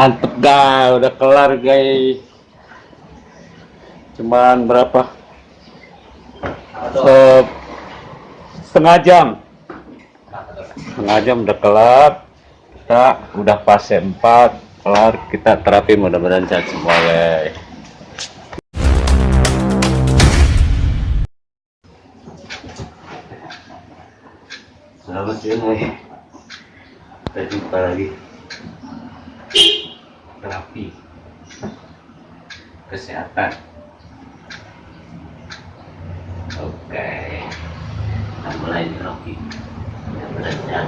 mantep dah udah kelar guys. Cuman berapa? Se setengah jam. Setengah jam udah kelar. Kita udah fase 4 kelar. Kita terapi mudah-mudahan sehat semua guys. Selamat siang kita jumpa lagi terapi kesehatan. Oke kita mulai terapi yang beratnya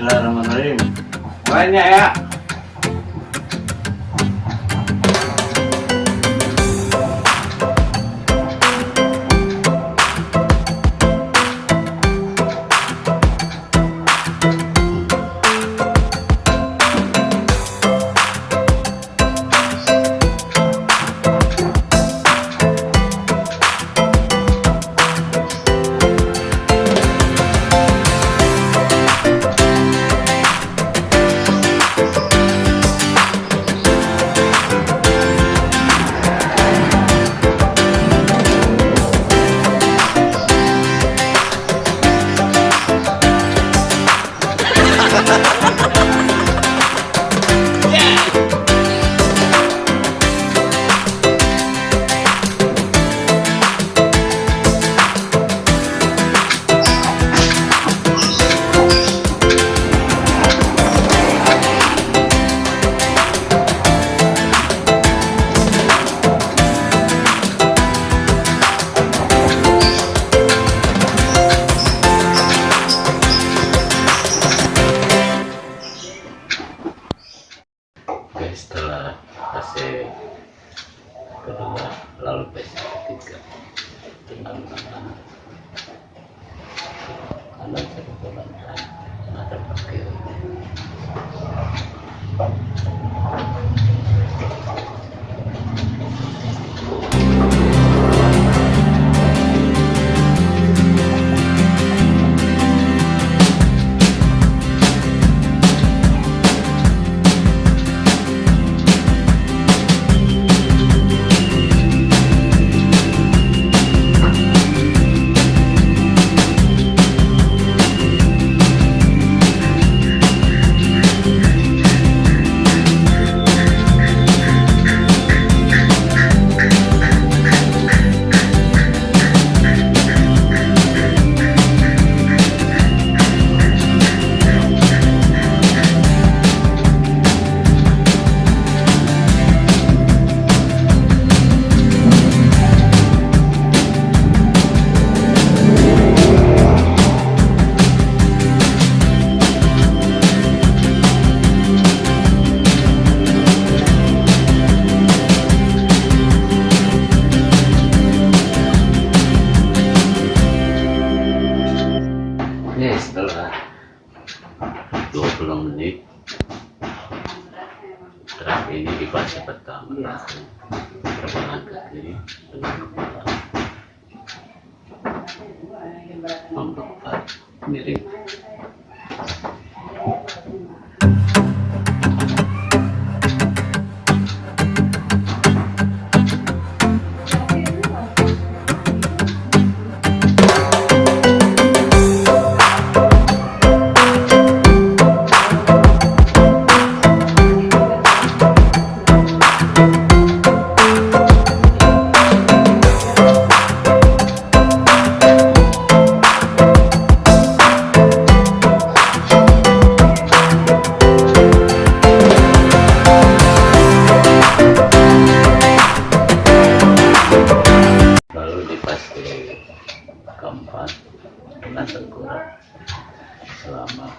Bismillahirrahmanirrahim. Banyak ya. Gracias. Ini setelah 20 menit. Terapi ini di fase pertama. Terbang ke kiri dengan kepala. Miring dengan tengkurap selama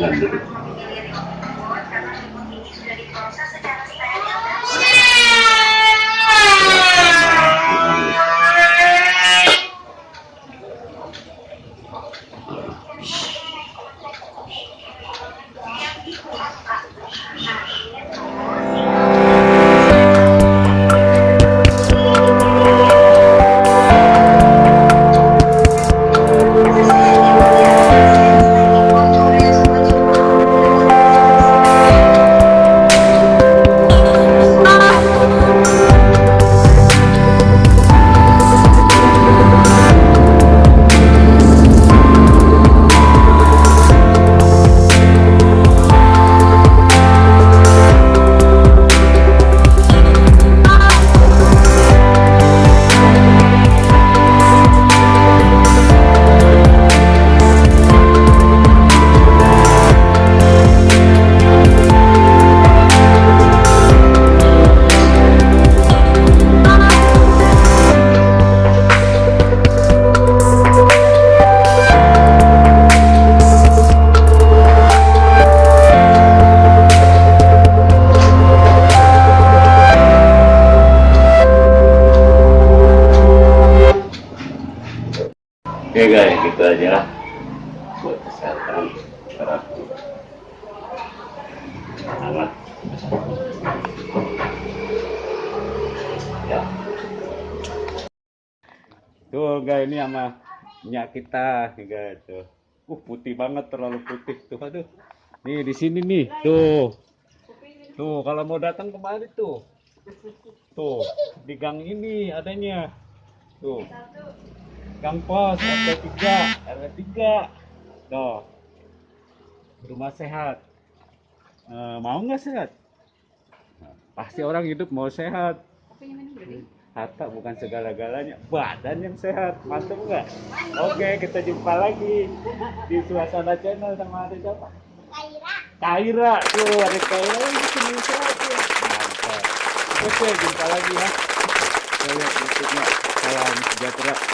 dengan Oke guys, gitu aja lah buat kesehatan terapi. Amat. Ya. Tuh guys, ini sama minyak kita, guys tuh. Uh putih banget, terlalu putih tuh, aduh. Nih di sini nih, tuh. Tuh kalau mau datang kemari tuh. Tuh di gang ini adanya. Tuh. Gang Pos, RT 3, RT 3. Tuh. Rumah sehat. Eh, mau nggak sehat? Nah, pasti orang hidup mau sehat. Harta bukan segala-galanya, badan yang sehat. Mantap nggak? Oke, kita jumpa lagi di Suasana Channel sama ada siapa? Kaira. Kaira, tuh ada Kaira sehat tuh. Mantap. Oke, jumpa lagi ya. Saya YouTube-nya. Salam sejahtera.